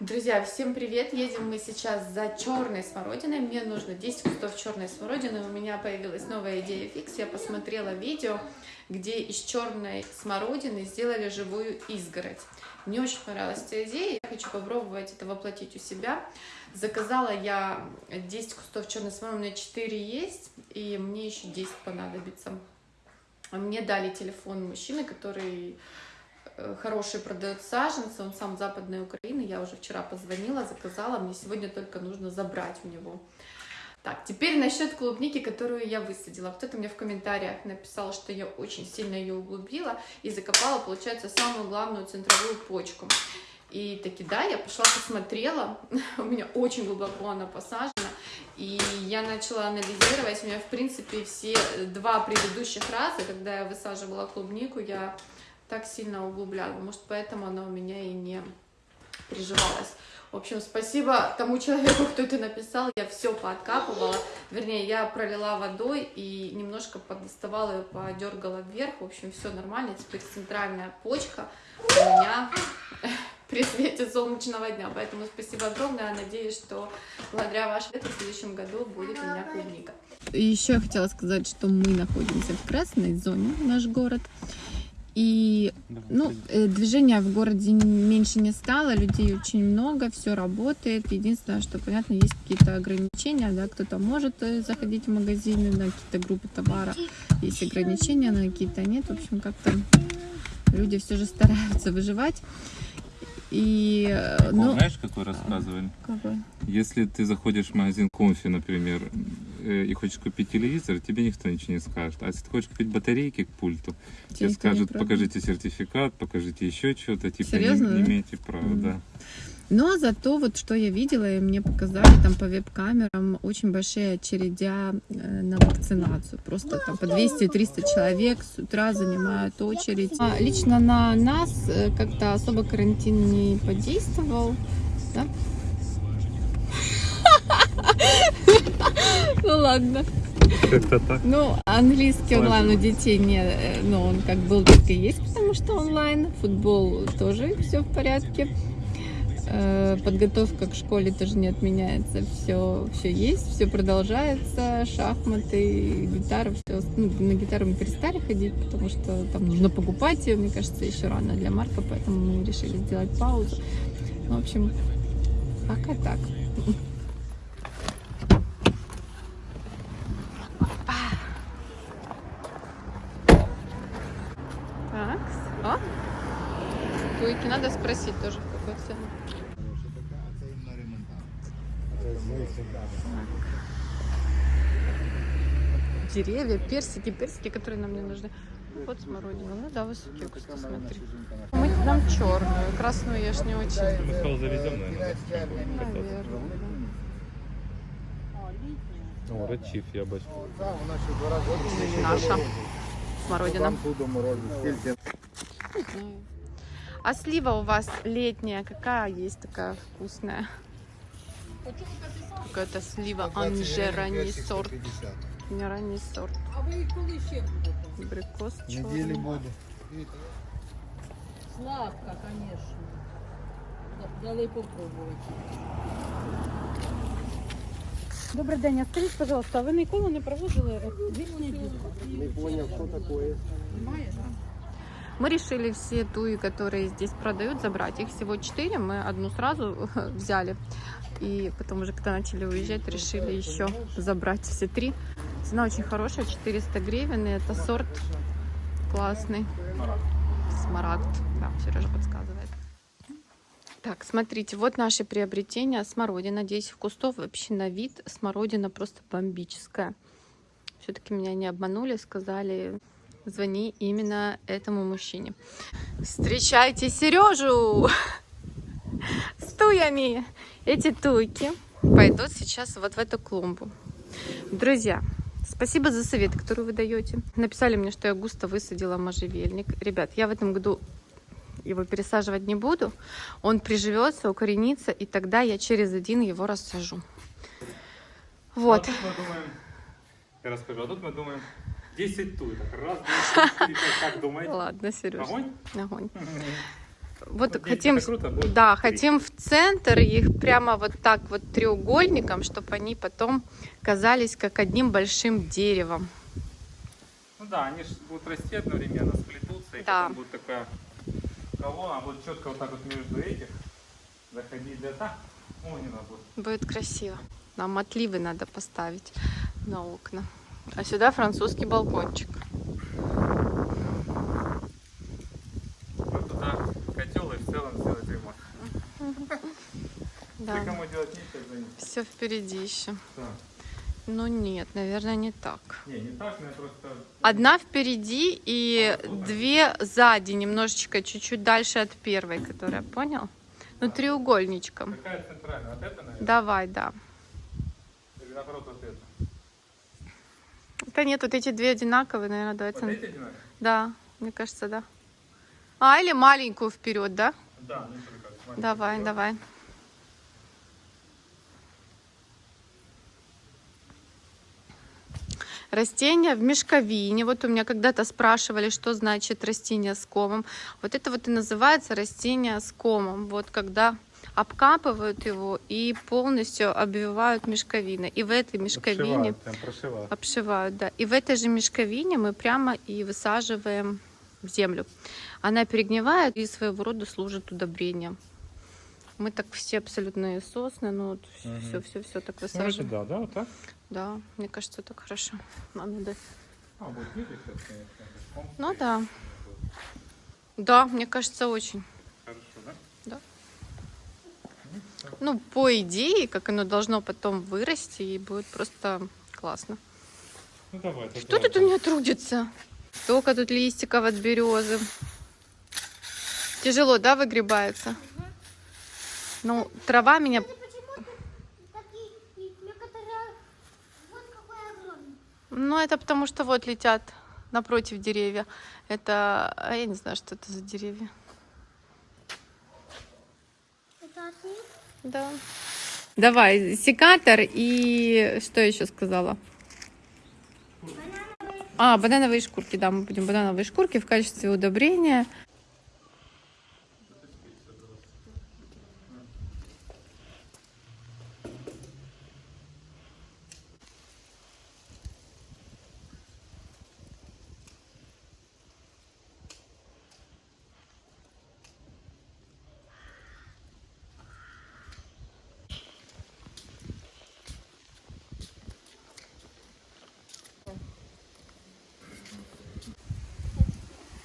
Друзья, всем привет! Едем мы сейчас за черной смородиной. Мне нужно 10 кустов черной смородины. У меня появилась новая идея фикс. Я посмотрела видео, где из черной смородины сделали живую изгородь. Мне очень понравилась эта идея. Я хочу попробовать это воплотить у себя. Заказала я 10 кустов черной смородины, у меня 4 есть, и мне еще 10 понадобится. Мне дали телефон мужчины, который хороший продает саженцы, он сам западной Украины, я уже вчера позвонила, заказала, мне сегодня только нужно забрать у него. Так, теперь насчет клубники, которую я высадила. Кто-то мне в комментариях написал, что я очень сильно ее углубила и закопала, получается, самую главную центровую почку. И таки да, я пошла посмотрела, у меня очень глубоко она посажена, и я начала анализировать, у меня в принципе все два предыдущих раза, когда я высаживала клубнику, я так сильно углубляла. Может, поэтому она у меня и не приживалась. В общем, спасибо тому человеку, кто это написал. Я все пооткапывала. Вернее, я пролила водой и немножко подоставала ее, подергала вверх. В общем, все нормально. Теперь центральная почка у меня при свете солнечного дня. Поэтому спасибо огромное. Надеюсь, что благодаря вашему в следующем году будет у меня клубника. Еще я хотела сказать, что мы находимся в красной зоне, наш город. И ну, э, движения в городе меньше не стало, людей очень много, все работает. Единственное, что, понятно, есть какие-то ограничения, да, кто-то может э, заходить в магазины на какие-то группы товара, есть ограничения, на какие-то нет. В общем, как-то люди все же стараются выживать. И, Прикол, ну, знаешь, какой рассказывали? Какой? Если ты заходишь в магазин Конфи, например, э, и хочешь купить телевизор, тебе никто ничего не скажет. А если ты хочешь купить батарейки к пульту, тебе, тебе скажут, покажите сертификат, покажите еще что-то, типа Серьезно, не, не имеете права, mm. да. Но зато вот что я видела, и мне показали там по веб-камерам очень большие очередя э, на вакцинацию. Просто там по 200-300 человек с утра занимают очередь. А лично на нас э, как-то особо карантин не подействовал. Да? Ну ладно. Как-то так. Ну, английский онлайн у детей не, э, ну, он как был, так и есть, потому что онлайн. Футбол тоже все в порядке. Э, подготовка к школе тоже не отменяется, все, все есть, все продолжается, шахматы, гитара, все, ну, на гитару мы перестали ходить, потому что там нужно покупать ее, мне кажется, еще рано для Марка, поэтому мы решили сделать паузу. В общем, пока. Так, о, туйки надо спросить тоже, в какой цене. Деревья, персики, персики, которые нам не нужны. Вот смородина. Ну да, высокие кусты, смотри. Мы нам черную, красную я ж не очень. Мы сказал, завезем, наверное. Наверное. О, рачив яблочко. Наша смородина. А слива у вас летняя, какая есть такая вкусная? Какая-то слива Анже, ранний сорт. Не ранний сорт. А ви коли ще будете? Абрикос Недели буду. Сладка, конечно. Дали попробувати. Добрий день, а скажіть, пожалуйста, а ви ніколи не проводили Не понял, что такое. Мы решили все туи, которые здесь продают, забрать. Их всего четыре, мы одну сразу взяли. И потом уже, когда начали уезжать, решили еще забрать все три. Цена очень хорошая, 400 гривен, и это сорт классный. Смарагд, да, Сережа подсказывает. Так, смотрите, вот наши приобретения. Смородина, 10 кустов. Вообще на вид смородина просто бомбическая. Все-таки меня не обманули, сказали, звони именно этому мужчине. Встречайте Сережу с туями. Эти туйки пойдут сейчас вот в эту клумбу. Друзья, спасибо за совет, который вы даете. Написали мне, что я густо высадила можжевельник. Ребят, я в этом году его пересаживать не буду. Он приживется, укоренится, и тогда я через один его рассажу. Вот. А тут мы думаем, я расскажу, а тут мы думаем 10 туй. Так раз, два, три. Как думаете? Ладно, Сереж. Огонь? Огонь. вот хотим, круто, будет да, хотим в центр их прямо вот так вот треугольником, чтобы они потом казались как одним большим деревом. Ну да, они же будут расти одновременно, сплетутся, и Да. потом будет такая колонна, будет четко вот так вот между этих заходить для так. О, не надо будет. Будет красиво. Нам отливы надо поставить на окна. А сюда французский балкончик. Вот туда котел и в целом сделать ремонт. Да. Ты кому делать нечего. Все впереди еще. Да. Ну нет, наверное, не так. Не, не так, но я просто... Одна впереди и А, вот две сзади, немножечко чуть-чуть дальше от первой, которая, понял? Ну, треугольничком. Какая центральная? Вот это, наверное? Давай, да. Или наоборот вот это? Да нет, вот эти две одинаковые, наверное, давай. Вот эти одинаковые? Да, мне кажется, да. А, или маленькую вперед, да? Да, ну Давай, вперед. давай. Растения в мешковине. Вот у меня когда-то спрашивали, что значит растение с комом. Вот это вот и называется растение с комом. Вот когда обкапывают его и полностью обвивают мешковиной. И в этой мешковине Обшивают, прошивают. обшивают, да. И в этой же мешковине мы прямо и высаживаем в землю. Она перегнивает и своего рода служит удобрением. Мы так все абсолютные сосны, ну вот Мгм. все, все, все так Ну, высаживаем. да, да, вот так? Да, мне кажется, так хорошо. Да. А, будет конечно. Ну да. Да, мне кажется, очень. Хорошо, да? Ну, по идее, как оно должно потом вырасти, и будет просто классно. Ну давай. Что тут у меня трудится? Столько тут листиков от березы. Тяжело, да, выгребается? Ну, трава меня... Ну, это потому что вот летят напротив деревья. Это... а Я не знаю, что это за деревья. Это от них? Да. Давай, секатор и... Что еще сказала? А, банановые шкурки, да, мы будем банановые шкурки в качестве удобрения.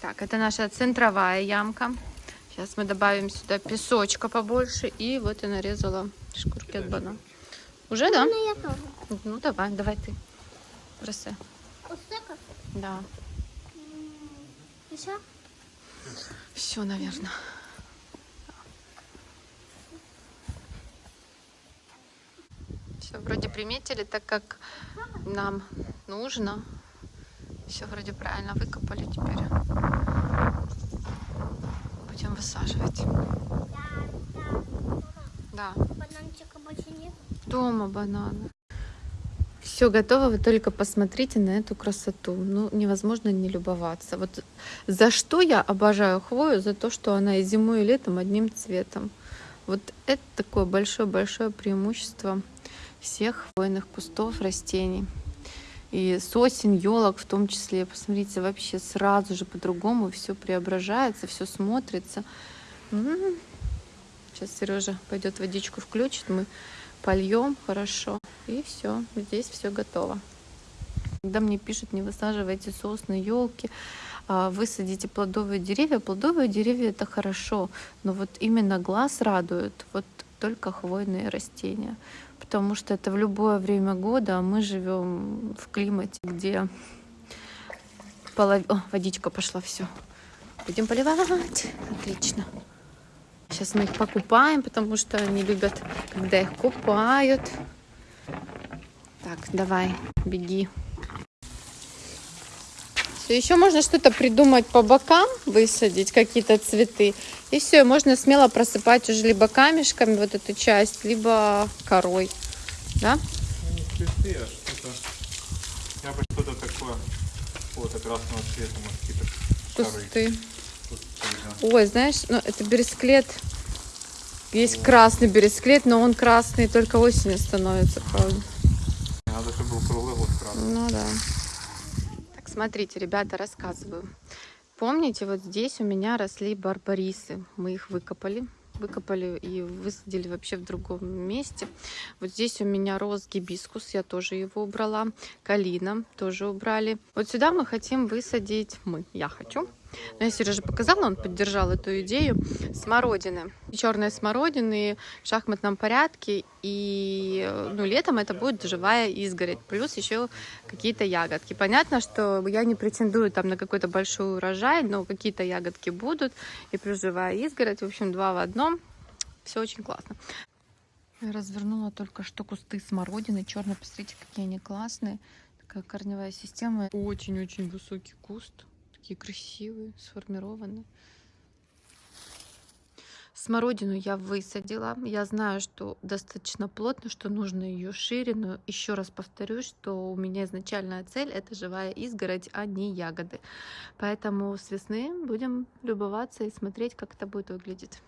Так, это наша центровая ямка. Сейчас мы добавим сюда песочка побольше. И вот я нарезала шкурки от банана. Уже, да? Ну. Ну, давай, давай ты. Бросай. Да. Еще? Все, наверное. Все, вроде приметили, так как нам нужно. Все вроде правильно выкопали теперь. Высаживать. Да. Бананчика больше нет. Дома бананы. Все готово, вы только посмотрите на эту красоту. Ну, невозможно не любоваться. Вот за что я обожаю хвою? За то, что она и зимой, и летом одним цветом. Вот это такое большое-большое преимущество всех хвойных кустов, растений. И сосен, елок в том числе. Посмотрите, вообще сразу же по-другому все преображается, все смотрится. М. Сейчас Сережа пойдет водичку включит, мы польем хорошо. И все, здесь все готово. Когда мне пишут, не высаживайте сосны, елки, высадите плодовые деревья. Плодовые деревья это хорошо, но вот именно глаз радует вот только хвойные растения. Потому что это в любое время года, а мы живем в климате, где полов... О, водичка пошла, все. Будем поливать. Отлично. Сейчас мы их покупаем, потому что они любят, когда их купают. Так, давай, беги. Все, еще можно что-то придумать по бокам, высадить какие-то цветы. И все, можно смело просыпать уже либо камешками вот эту часть, либо корой. Да? Ну, не цветы, а что-то... Я бы что-то такое какого-то красного цвета, может, какие-то. Кусты. Кусты, Ой, знаешь, ну это бересклет. Есть красный бересклет, но он красный только осенью становится, правда. Надо, чтобы был круглый год красный. Ну да. Так, смотрите, ребята, рассказываю. Помните, вот здесь у меня росли барбарисы. Мы их выкопали. Выкопали и высадили вообще в другом месте. Вот здесь у меня рос гибискус, я тоже его убрала. Калина тоже убрали. Вот сюда мы хотим высадить, мы, я хочу. Но я Сереже показала, он поддержал эту идею. Смородины. Черные смородины в шахматном порядке. И ну, летом это будет живая изгородь. Плюс еще какие-то ягодки. Понятно, что я не претендую там на какой-то большой урожай, но какие-то ягодки будут. И плюс живая изгородь. В общем, два в одном. Все очень классно. Я развернула только что кусты смородины. Черные, посмотрите, какие они классные. Такая корневая система. Очень-очень высокий куст такие красивые, сформированы. Смородину я высадила. Я знаю, что достаточно плотно, что нужно ее шире, но еще раз повторюсь, что у меня изначальная цель это живая изгородь, а не ягоды. Поэтому с весны будем любоваться и смотреть, как это будет выглядеть.